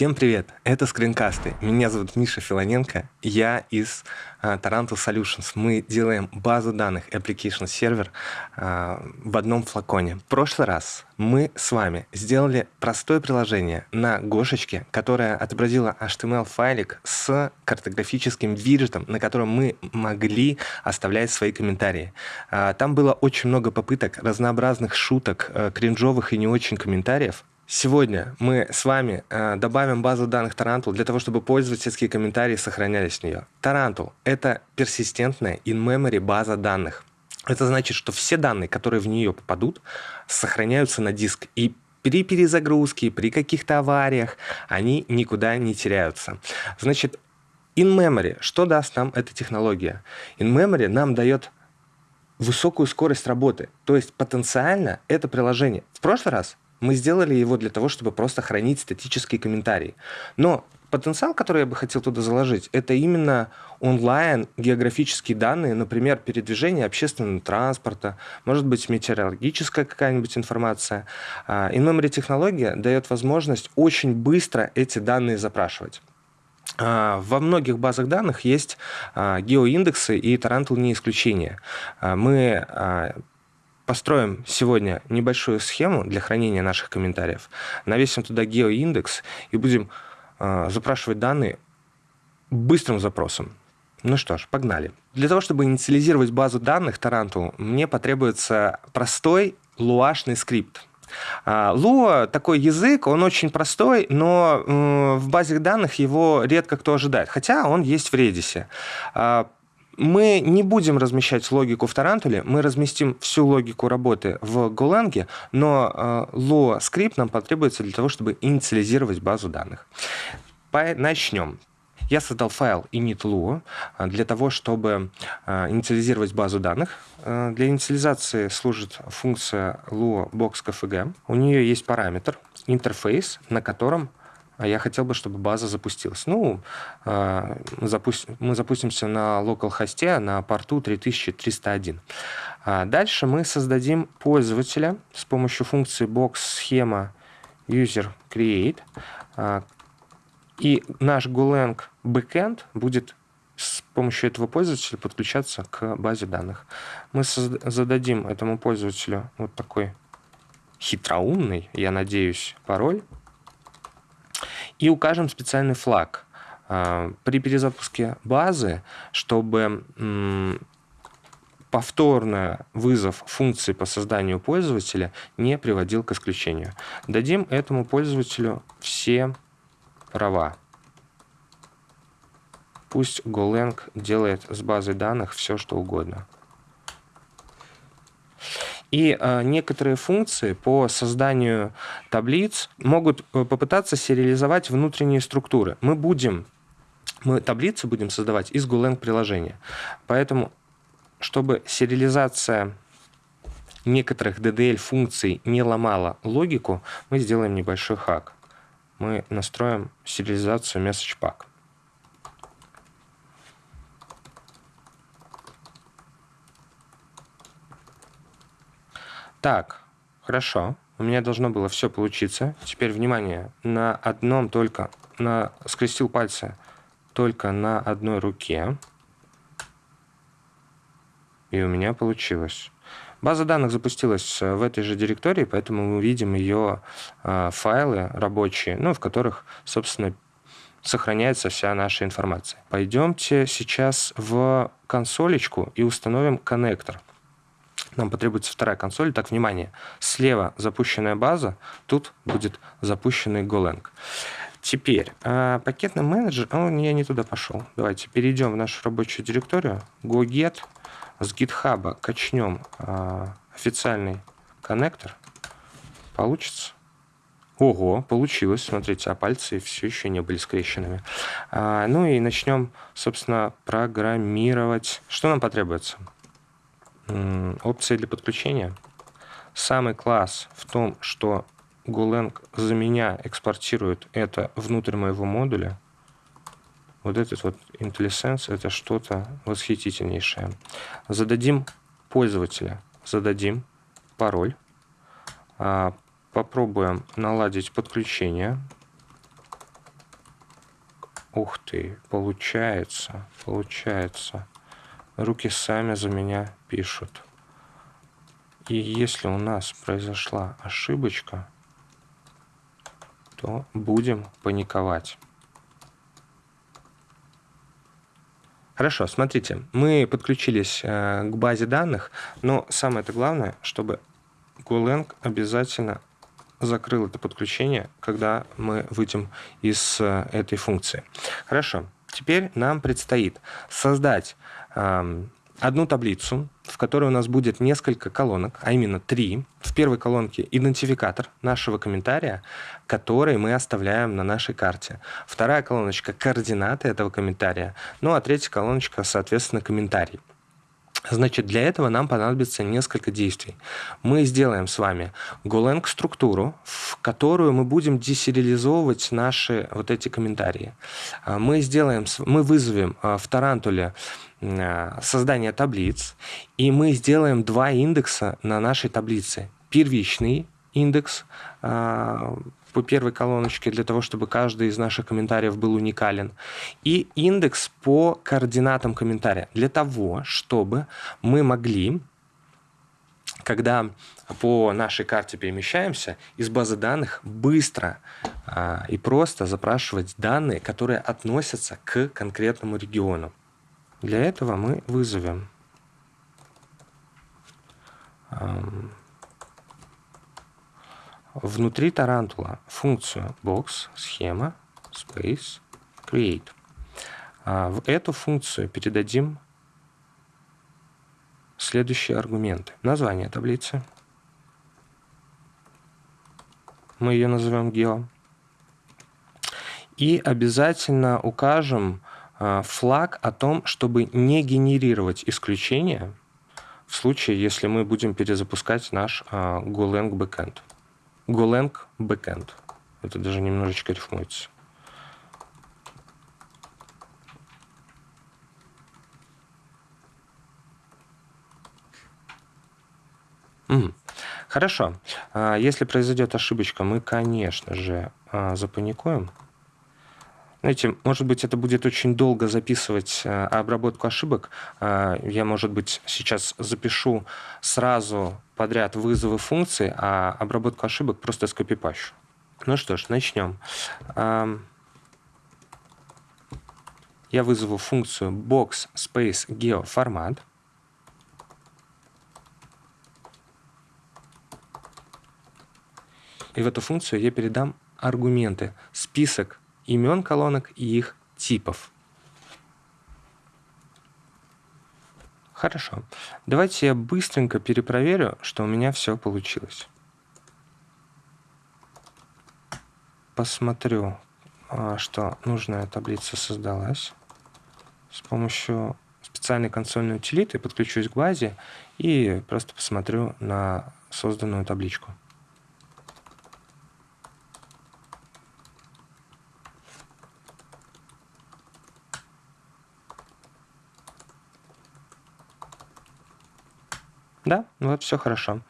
Всем привет! Это скринкасты. Меня зовут Миша Филоненко. Я из uh, Taranto Solutions. Мы делаем базу данных Application Server uh, в одном флаконе. В прошлый раз мы с вами сделали простое приложение на Гошечке, которое отобразило HTML-файлик с картографическим виджетом, на котором мы могли оставлять свои комментарии. Uh, там было очень много попыток, разнообразных шуток, кринжовых и не очень комментариев. Сегодня мы с вами э, добавим базу данных Tarantul для того, чтобы пользовательские комментарии сохранялись в нее. Tarantul — это персистентная in-memory база данных. Это значит, что все данные, которые в нее попадут, сохраняются на диск. И при перезагрузке, при каких-то авариях они никуда не теряются. Значит, in-memory, что даст нам эта технология? In-memory нам дает высокую скорость работы. То есть потенциально это приложение. В прошлый раз мы сделали его для того, чтобы просто хранить статические комментарии. Но потенциал, который я бы хотел туда заложить, это именно онлайн географические данные, например, передвижение общественного транспорта, может быть, метеорологическая какая-нибудь информация. А, in-memory технология дает возможность очень быстро эти данные запрашивать. А, во многих базах данных есть а, геоиндексы, и Tarantul не исключение. Мы построим сегодня небольшую схему для хранения наших комментариев, навесим туда геоиндекс и будем э, запрашивать данные быстрым запросом. Ну что ж, погнали. Для того, чтобы инициализировать базу данных Таранту, мне потребуется простой луашный скрипт. Lua такой язык, он очень простой, но в базе данных его редко кто ожидает, хотя он есть в Redis. Мы не будем размещать логику в Тарантуле, мы разместим всю логику работы в Golang, но э, Lua скрипт нам потребуется для того, чтобы инициализировать базу данных. Начнем. Я создал файл init.lua э, для того, чтобы э, инициализировать базу данных. Для инициализации служит функция lua box.kfg. У нее есть параметр интерфейс, на котором я хотел бы, чтобы база запустилась. Ну, а, мы, запустим, мы запустимся на localhost на порту 3301. А дальше мы создадим пользователя с помощью функции box схема user create. И наш Golang backend будет с помощью этого пользователя подключаться к базе данных. Мы зададим этому пользователю вот такой хитроумный, я надеюсь, пароль и укажем специальный флаг а, при перезапуске базы, чтобы повторный вызов функции по созданию пользователя не приводил к исключению. Дадим этому пользователю все права. Пусть Golang делает с базой данных все, что угодно. И э, некоторые функции по созданию таблиц могут э, попытаться сериализовать внутренние структуры. Мы будем, мы таблицы будем создавать из Golang приложения. Поэтому, чтобы сериализация некоторых DDL функций не ломала логику, мы сделаем небольшой хак. Мы настроим сериализацию message pack. Так, хорошо. У меня должно было все получиться. Теперь, внимание, на одном только, на, скрестил пальцы только на одной руке. И у меня получилось. База данных запустилась в этой же директории, поэтому мы видим ее э, файлы рабочие, ну, в которых, собственно, сохраняется вся наша информация. Пойдемте сейчас в консолечку и установим коннектор нам потребуется вторая консоль. Так, внимание, слева запущенная база, тут будет запущенный Golang. Теперь, э, пакетный менеджер, о, я не туда пошел. Давайте перейдем в нашу рабочую директорию, goget, с GitHub качнем э, официальный коннектор, получится. Ого, получилось. Смотрите, а пальцы все еще не были скрещенными. А, ну и начнем, собственно, программировать. Что нам потребуется? Опции для подключения. Самый класс в том, что Golang за меня экспортирует это внутрь моего модуля. Вот этот вот IntelliSense это что-то восхитительнейшее. Зададим пользователя, зададим пароль. А, попробуем наладить подключение. Ух ты, получается, получается. Руки сами за меня пишут. И если у нас произошла ошибочка, то будем паниковать. Хорошо, смотрите, мы подключились э, к базе данных, но самое это главное, чтобы Golang обязательно закрыл это подключение, когда мы выйдем из э, этой функции. Хорошо, теперь нам предстоит создать э, одну таблицу, в которой у нас будет несколько колонок, а именно три. В первой колонке идентификатор нашего комментария, который мы оставляем на нашей карте. Вторая колоночка – координаты этого комментария. Ну а третья колоночка, соответственно, комментарий. Значит, для этого нам понадобится несколько действий. Мы сделаем с вами Golang структуру, в которую мы будем десериализовывать наши вот эти комментарии. А, мы сделаем, мы вызовем а, в Тарантуле создание таблиц, и мы сделаем два индекса на нашей таблице. Первичный индекс по первой колоночке для того, чтобы каждый из наших комментариев был уникален. И индекс по координатам комментария для того, чтобы мы могли когда по нашей карте перемещаемся, из базы данных быстро а, и просто запрашивать данные, которые относятся к конкретному региону. Для этого мы вызовем внутри тарантула функцию box, схема, space, create. А в эту функцию передадим следующие аргументы. Название таблицы. Мы ее назовем geo. И обязательно укажем флаг о том, чтобы не генерировать исключения в случае, если мы будем перезапускать наш а, Golang backend. Golang Backend. Это даже немножечко рифмуется. Хорошо. А, если произойдет ошибочка, мы, конечно же, запаникуем. Знаете, может быть, это будет очень долго записывать а, обработку ошибок. Я, может быть, сейчас запишу сразу подряд вызовы функций, а обработку ошибок просто скопипащу. Ну что ж, начнем. Я вызову функцию box space geo формат. И в эту функцию я передам аргументы, список имен колонок и их типов. Хорошо. Давайте я быстренько перепроверю, что у меня все получилось. Посмотрю, а, что нужная таблица создалась. С помощью специальной консольной утилиты подключусь к базе и просто посмотрю на созданную табличку. Да, вот все хорошо.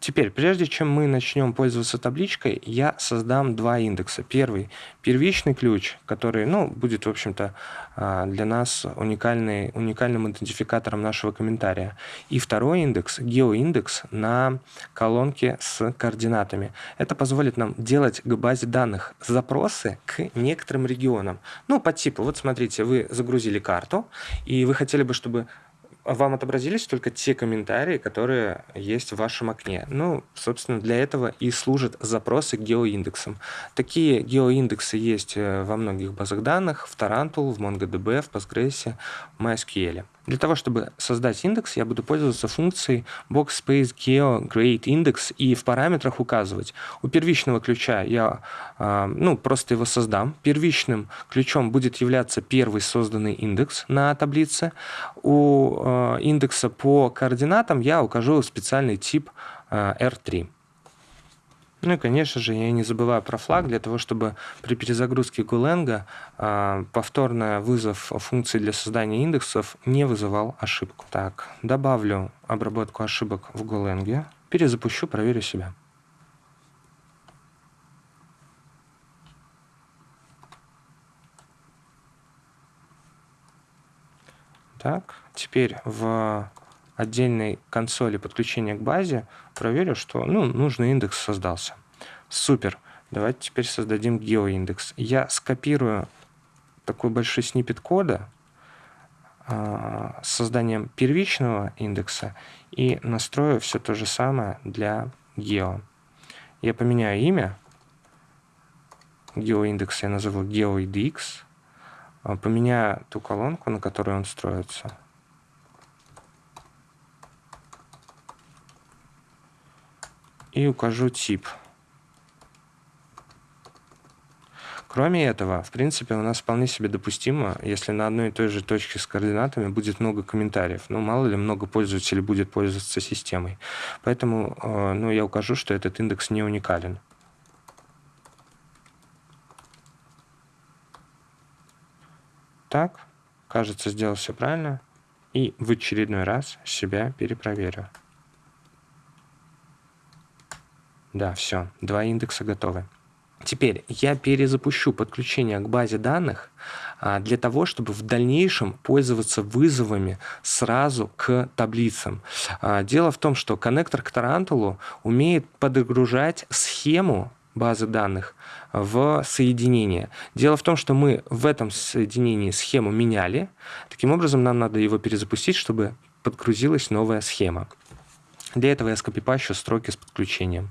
Теперь, прежде чем мы начнем пользоваться табличкой, я создам два индекса. Первый – первичный ключ, который ну, будет, в общем-то, а, для нас уникальный, уникальным идентификатором нашего комментария. И второй индекс – геоиндекс на колонке с координатами. Это позволит нам делать к базе данных запросы к некоторым регионам. Ну, по типу, вот смотрите, вы загрузили карту, и вы хотели бы, чтобы вам отобразились только те комментарии, которые есть в вашем окне. Ну, собственно, для этого и служат запросы к геоиндексам. Такие геоиндексы есть э, во многих базах данных, в Tarantul, в MongoDB, в Postgres, в MySQL. Для того, чтобы создать индекс, я буду пользоваться функцией boxspace geo create index и в параметрах указывать. У первичного ключа я э, ну, просто его создам. Первичным ключом будет являться первый созданный индекс на таблице. У э, индекса по координатам я укажу специальный тип э, R3. Ну и, конечно же, я не забываю про флаг для того, чтобы при перезагрузке Гуленга а, э, повторный вызов функции для создания индексов не вызывал ошибку. Так, добавлю обработку ошибок в Гуленге. перезапущу, проверю себя. Так, теперь в отдельной консоли подключения к базе проверю, что ну, нужный индекс создался. Супер. Давайте теперь создадим геоиндекс. Я скопирую такой большой снипет кода э, с созданием первичного индекса и настрою все то же самое для гео. Я поменяю имя. Геоиндекс я назову GeoIDX. А, поменяю ту колонку, на которой он строится. И укажу тип. Кроме этого, в принципе, у нас вполне себе допустимо, если на одной и той же точке с координатами будет много комментариев. Ну, мало ли, много пользователей будет пользоваться системой. Поэтому э, ну, я укажу, что этот индекс не уникален. Так, кажется, сделал все правильно. И в очередной раз себя перепроверю. Да, все, два индекса готовы. Теперь я перезапущу подключение к базе данных а, для того, чтобы в дальнейшем пользоваться вызовами сразу к таблицам. А, дело в том, что коннектор к Тарантулу умеет подгружать схему базы данных в соединение. Дело в том, что мы в этом соединении схему меняли. Таким образом, нам надо его перезапустить, чтобы подгрузилась новая схема. Для этого я скопипащу строки с подключением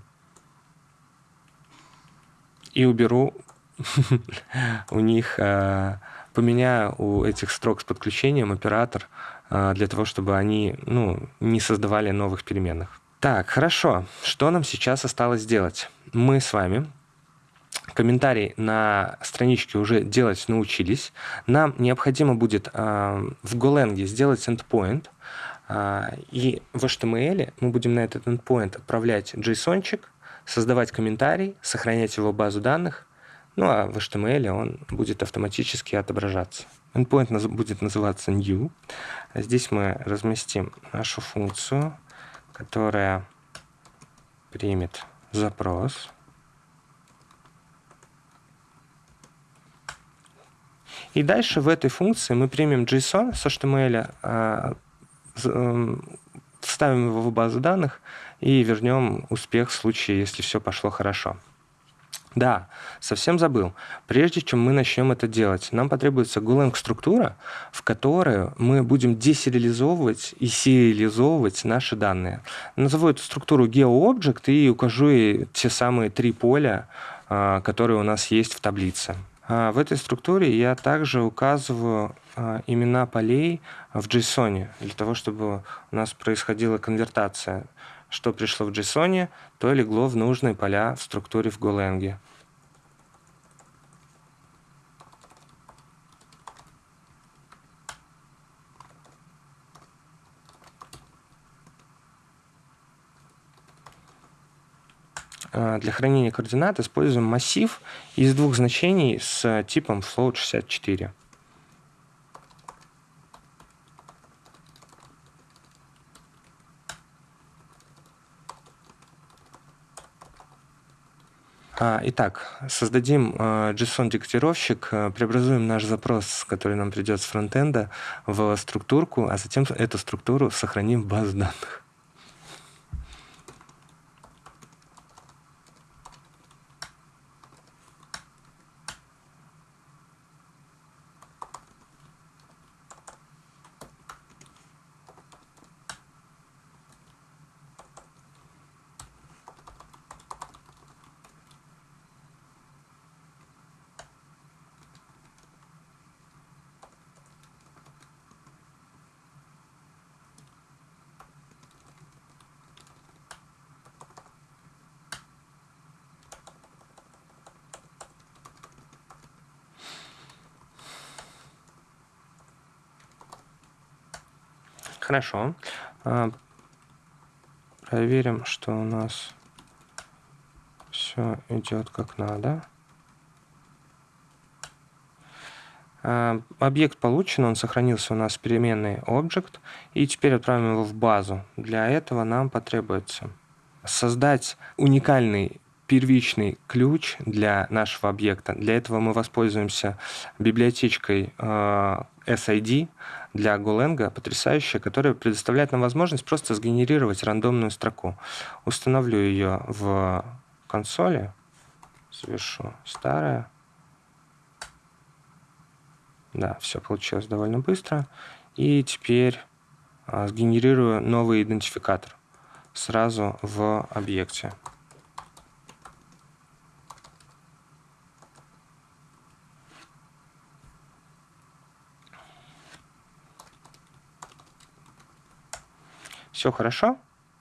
и уберу у них, э, поменяю у этих строк с подключением оператор э, для того, чтобы они ну, не создавали новых переменных. Так, хорошо. Что нам сейчас осталось сделать? Мы с вами комментарий на страничке уже делать научились. Нам необходимо будет э, в Golang сделать endpoint, э, и в HTML мы будем на этот endpoint отправлять JSON-чик, создавать комментарий, сохранять его в базу данных, ну а в HTML он будет автоматически отображаться. Endpoint будет называться new. Здесь мы разместим нашу функцию, которая примет запрос. И дальше в этой функции мы примем JSON с HTML, а, эм, вставим его в базу данных и вернем успех в случае, если все пошло хорошо. Да, совсем забыл. Прежде чем мы начнем это делать, нам потребуется Golang структура, в которой мы будем десериализовывать и сериализовывать наши данные. Назову эту структуру GeoObject и укажу ей те самые три поля, а, которые у нас есть в таблице. А, в этой структуре я также указываю а, имена полей в JSON, для того, чтобы у нас происходила конвертация что пришло в JSON, то легло в нужные поля в структуре в Golang. А, для хранения координат используем массив из двух значений с типом float64. Итак, создадим а, JSON-декодировщик, а, преобразуем наш запрос, который нам придет с фронтенда, в структурку, а затем эту структуру сохраним в базу данных. Хорошо. А, проверим, что у нас все идет как надо. А, объект получен, он сохранился у нас в переменной object, и теперь отправим его в базу. Для этого нам потребуется создать уникальный первичный ключ для нашего объекта. Для этого мы воспользуемся библиотечкой э, SID для Golang, потрясающая, которая предоставляет нам возможность просто сгенерировать рандомную строку. Установлю ее в консоли, совершу старое. Да, все получилось довольно быстро. И теперь а, сгенерирую новый идентификатор сразу в объекте. Все хорошо.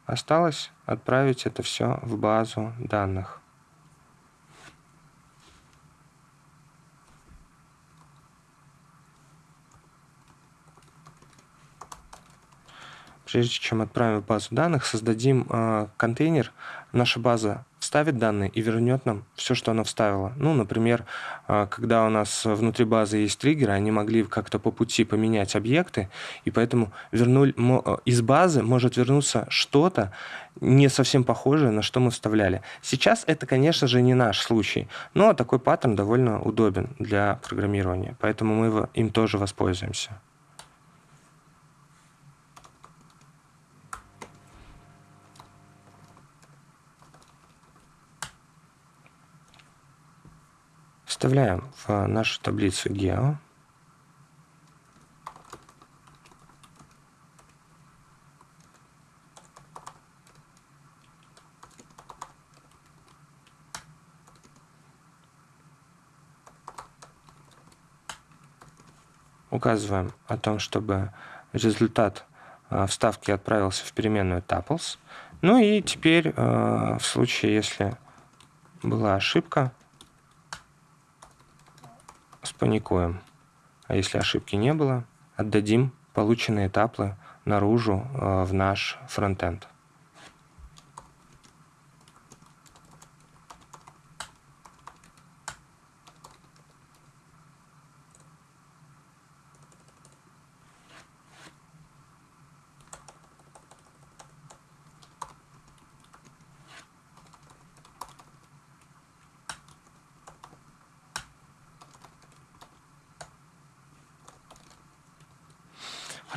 Осталось отправить это все в базу данных. Прежде чем отправим в базу данных, создадим э, контейнер. Наша база вставит данные и вернет нам все, что она вставила. Ну, например, а, когда у нас внутри базы есть триггеры, они могли как-то по пути поменять объекты, и поэтому вернули, а, из базы может вернуться что-то не совсем похожее, на что мы вставляли. Сейчас это, конечно же, не наш случай, но такой паттерн довольно удобен для программирования, поэтому мы им тоже воспользуемся. Вставляем в нашу таблицу Geo. Указываем о том, чтобы результат а, вставки отправился в переменную tuples. Ну и теперь а, в случае, если была ошибка, спаникуем. А если ошибки не было, отдадим полученные таплы наружу э, в наш фронтенд.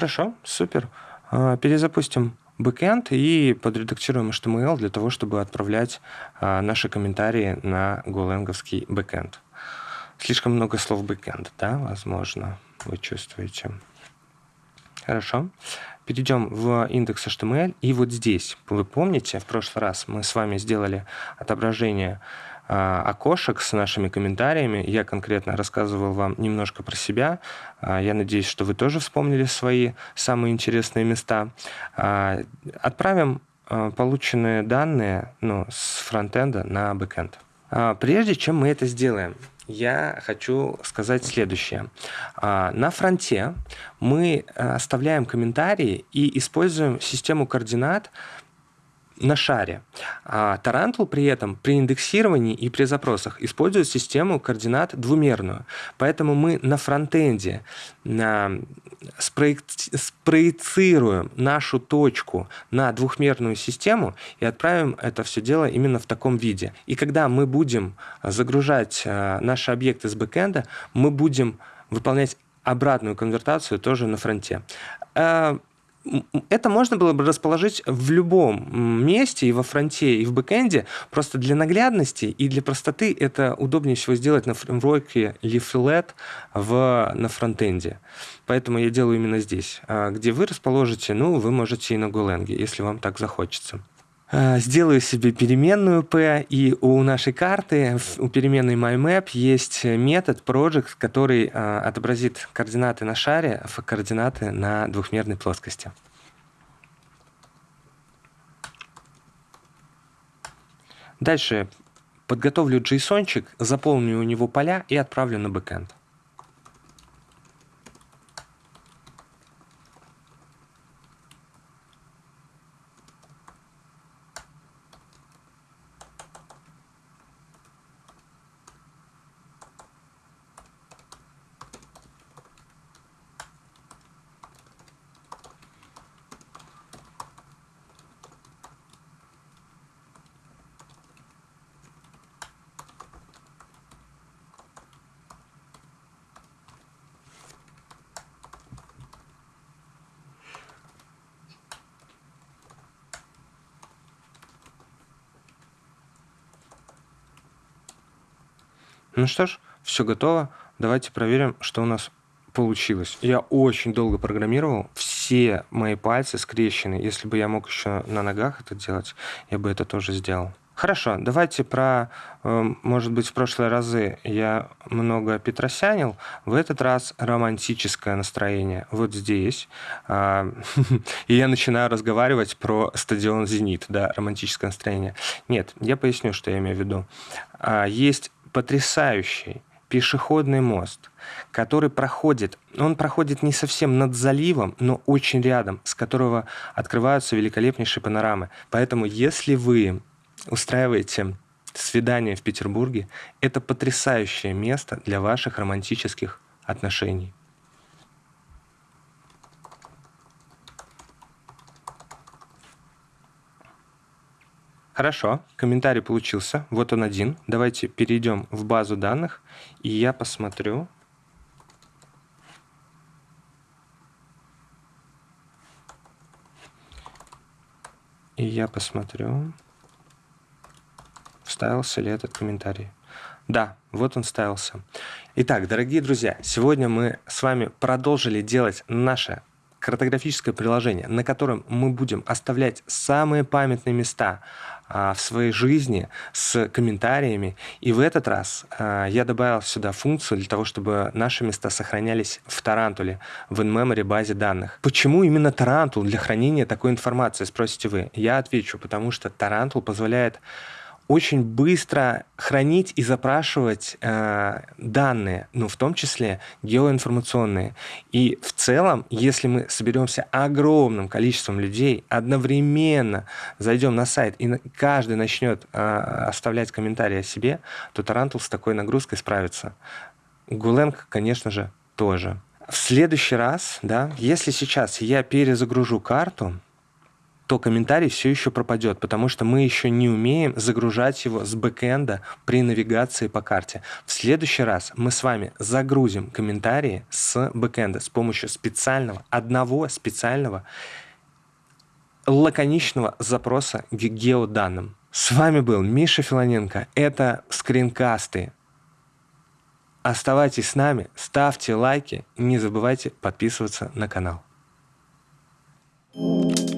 Хорошо, супер. А, перезапустим бэкэнд и подредактируем HTML для того, чтобы отправлять а, наши комментарии на Golang овский бэкэнд. Слишком много слов бэкэнд, да, возможно, вы чувствуете. Хорошо. Перейдем в index HTML. И вот здесь, вы помните, в прошлый раз мы с вами сделали отображение окошек с нашими комментариями. Я конкретно рассказывал вам немножко про себя. А, я надеюсь, что вы тоже вспомнили свои самые интересные места. А, отправим полученные данные ну, с фронтенда на бэкенд. Прежде чем мы это сделаем, я хочу сказать следующее. На фронте мы оставляем комментарии и используем систему координат на шаре. А Тарантул при этом при индексировании и при запросах использует систему координат двумерную. Поэтому мы на фронтенде на, спроецируем нашу точку на двухмерную систему и отправим это все дело именно в таком виде. И когда мы будем загружать а, наши объекты с бэкэнда, мы будем выполнять обратную конвертацию тоже на фронте. Это можно было бы расположить в любом месте, и во фронте, и в бэкэнде. Просто для наглядности и для простоты это удобнее всего сделать на фреймворке Leaflet в, на фронтенде. Поэтому я делаю именно здесь. А где вы расположите, ну, вы можете и на Golang, если вам так захочется. Э, сделаю себе переменную p, и у нашей карты, у переменной myMap есть метод project, который э, отобразит координаты на шаре в координаты на двухмерной плоскости. Дальше подготовлю JSON, заполню у него поля и отправлю на бэкэнд. Ну что ж, все готово. Давайте проверим, что у нас получилось. Я очень долго программировал. Все мои пальцы скрещены. Если бы я мог еще на ногах это делать, я бы это тоже сделал. Хорошо, давайте про, эм, может быть, в прошлые разы я много петросянил, в этот раз романтическое настроение вот здесь. А, и я начинаю разговаривать про стадион «Зенит», да, романтическое настроение. Нет, я поясню, что я имею в виду. А, есть потрясающий пешеходный мост, который проходит, он проходит не совсем над заливом, но очень рядом, с которого открываются великолепнейшие панорамы. Поэтому если вы устраиваете свидание в Петербурге, это потрясающее место для ваших романтических отношений. Хорошо, комментарий получился. Вот он один. Давайте перейдем в базу данных, и я посмотрю. И я посмотрю, вставился ли этот комментарий. Да, вот он ставился. Итак, дорогие друзья, сегодня мы с вами продолжили делать наше картографическое приложение, на котором мы будем оставлять самые памятные места в своей жизни с комментариями. И в этот раз а, я добавил сюда функцию для того, чтобы наши места сохранялись в Тарантуле, в in-memory базе данных. Почему именно Тарантул для хранения такой информации, спросите вы? Я отвечу, потому что Тарантул позволяет очень быстро хранить и запрашивать э, данные, ну, в том числе геоинформационные. И в целом, если мы соберемся огромным количеством людей, одновременно зайдем на сайт, и каждый начнет э, оставлять комментарии о себе, то Тарантул с такой нагрузкой справится. Golang, конечно же, тоже. В следующий раз, да, если сейчас я перезагружу карту, то комментарий все еще пропадет, потому что мы еще не умеем загружать его с бэкэнда при навигации по карте. В следующий раз мы с вами загрузим комментарии с бэкэнда с помощью специального, одного специального лаконичного запроса к геоданным. С вами был Миша Филоненко. Это скринкасты. Оставайтесь с нами, ставьте лайки не забывайте подписываться на канал. thank you